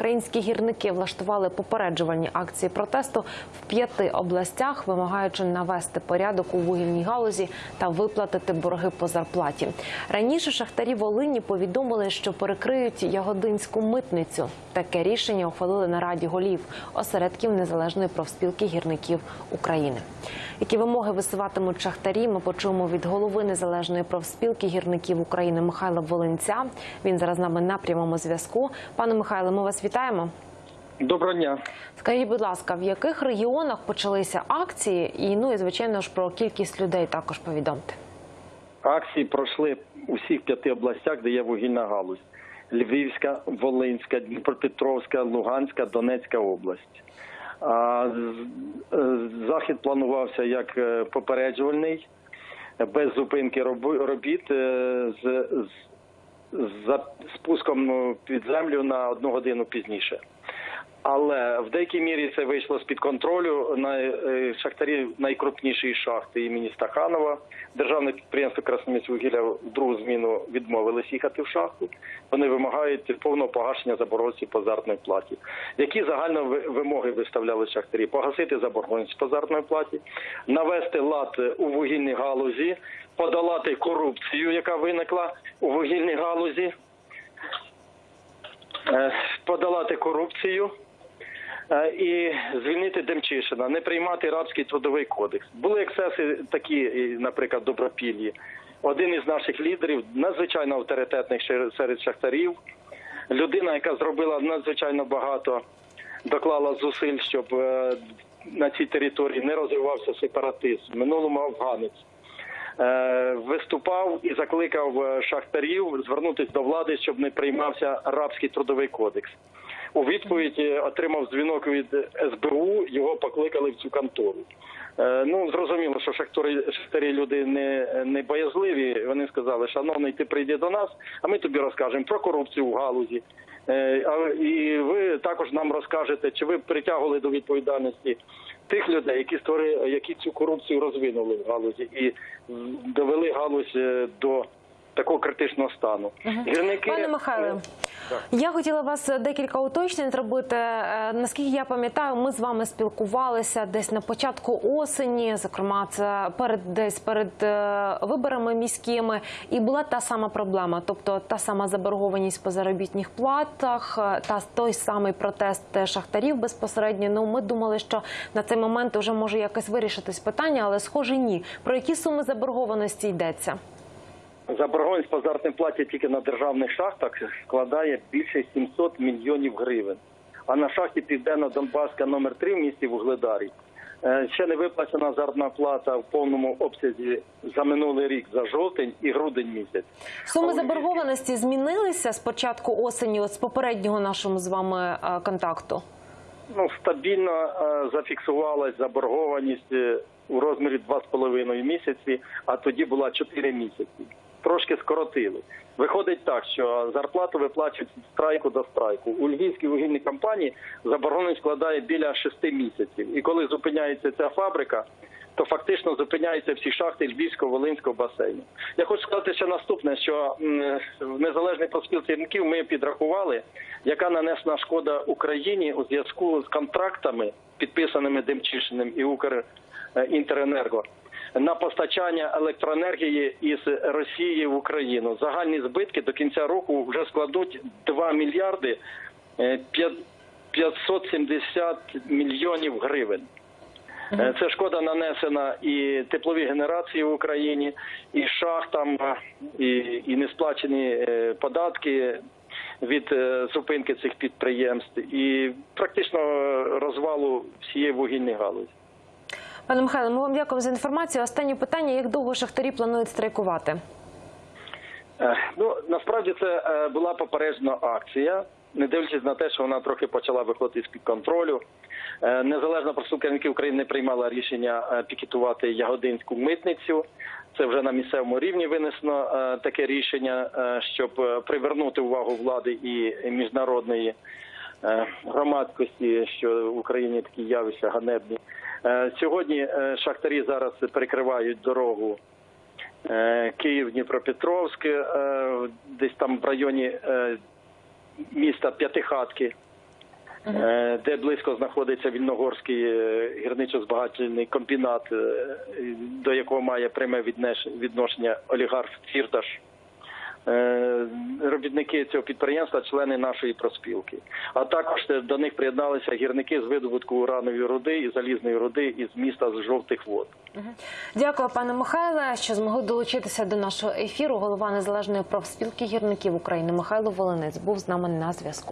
Українські гірники влаштували попереджувальні акції протесту в п'яти областях, вимагаючи навести порядок у вугільній галузі та виплатити борги по зарплаті. Раніше шахтарі Волині повідомили, що перекриють ягодинську митницю. Таке рішення ухвалили на раді голів осередків незалежної профспілки гірників України. Які вимоги висуватимуть шахтарі? Ми почуємо від голови незалежної профспілки гірників України Михайла Волинця. Він зараз з нами на прямому зв'язку. Пане Михайло, ми вас вітаємо. Доброго дня. Скажіть, будь ласка, в яких регіонах почалися акції? І ну і звичайно ж про кількість людей також повідомте. Акції пройшли у всіх п'яти областях, де є вугільна галузь: Львівська, Волинська, Дніпропетровська, Луганська, Донецька область. А е, захід планувався як е, попереджувальний, без зупинки робіт е, з, з, з спуском е, під землю на одну годину пізніше. Але в деякій мірі це вийшло з під контролю. На е, шахтарі найкрупнішої шахти імені Стаханова. Державне підприємство Красоміськвугілля в другу зміну відмовились їхати в шахту. Вони вимагають повного погашення заборгованості по заробітній платі. Які загально вимоги виставляли шахтарі? Погасити заборгованість по заробітній платі, навести лад у вугільній галузі, подолати корупцію, яка виникла у вугільній галузі, е, подолати корупцію. Е, і звільнити Демчишина, не приймати рабський трудовий кодекс. Були ексцеси такі, наприклад, добропіллі. Один із наших лідерів, надзвичайно авторитетних серед шахтарів, людина, яка зробила надзвичайно багато, доклала зусиль, щоб е, на цій території не розвивався сепаратизм. Минулому афганець. Е, Виступав і закликав шахтарів звернутися до влади, щоб не приймався рабський трудовий кодекс. У відповідь отримав дзвінок від СБУ, його покликали в цю контору. Е, Ну зрозуміло, що шахтарі, шахтарі люди не, не боязливі. Вони сказали, шановний, ти прийди до нас, а ми тобі розкажемо про корупцію в галузі. Е, І ви також нам розкажете, чи ви притягували до відповідальності тих людей, які створили, які цю корупцію розвинули в галузі і довели галузь е, до такого критичного стану. Гірники Пане Михайле, я хотіла вас декілька уточнень зробити. Е, Наскільки я пам'ятаю, ми з вами спілкувалися десь на початку осені, зокрема, це перед десь перед е, виборами міськими, і була та сама проблема, тобто та сама заборгованість по заробітних платах, е, та той самий протест е, шахтарів безпосередньо. Ну ми думали, що на цей момент вже може якось вирішитись питання, але схоже, ні. Про які суми заборгованості йдеться? Заборгованість по заробітній платі тільки на державних шахтах складає більше 700 мільйонів гривень. А на шахті Південно-Донбаська номер 3 в місті Вугледарі е, ще не виплачена заробітна плата в повному обсязі за минулий рік, за жовтень і грудень місяць. Суми заборгованості змінилися з початку осені, от з попереднього нашого з вами е, контакту. Ну, стабільно е, зафіксувалась заборгованість у розмірі 2,5 місяці, а тоді була 4 місяці. Трошки скоротили. Виходить так, що зарплату виплачують страйку до страйку. У львівській вугільній компанії заборгованість складає біля 6 місяців. І коли зупиняється ця фабрика, то фактично зупиняються всі шахти Львівського волинського басейну. Я хочу сказати ще наступне, що в незалежній профспілці ринків ми підрахували, яка нанесена шкода Україні у зв'язку з контрактами, підписаними Демчишиним і Укрінтеренерго, на постачання електроенергії із Росії в Україну. Загальні збитки до кінця року вже складуть 2 мільярди е, 570 мільйонів гривень. Е, Це шкода нанесена і теплові генерації в Україні, і шахтам, е, і, і несплачені е, податки від е, зупинки цих підприємств, і практично е, розвалу всієї вугільної галузі. Пане Михайло, ми вам дякуємо за інформацію. Останнє питання: як довго шахтарі планують страйкувати? Е, Ну насправді це е, була попереджена акція, не дивлячись на те, що вона трохи почала виходити з під контролю. Е, Незалежна профспілка України приймала рішення пікетувати ягодинську митницю. Це вже на місцевому рівні винесено таке рішення, щоб привернути увагу влади і міжнародної громадськості, що в Україні такі явища ганебні. Е, Сьогодні е, шахтарі зараз перекривають дорогу Е, Київ, Дніпропетровськ, е, десь там в районі е, міста П'ятихатки. е, де близько знаходиться Вільногорський е, гірничо-збагательний комбінат, е, до якого має пряме відношення олігарх Фірташ. Е, Робітники цього підприємства, члени нашої проспілки. А також е, до них приєдналися гірники з видобутку уранової руди і залізної руди із міста з жовтих вод. Дякую, пане Михайле, що змогли долучитися до нашого ефіру. Голова незалежної профспілки гірників України Михайло Волинець був з нами на зв'язку.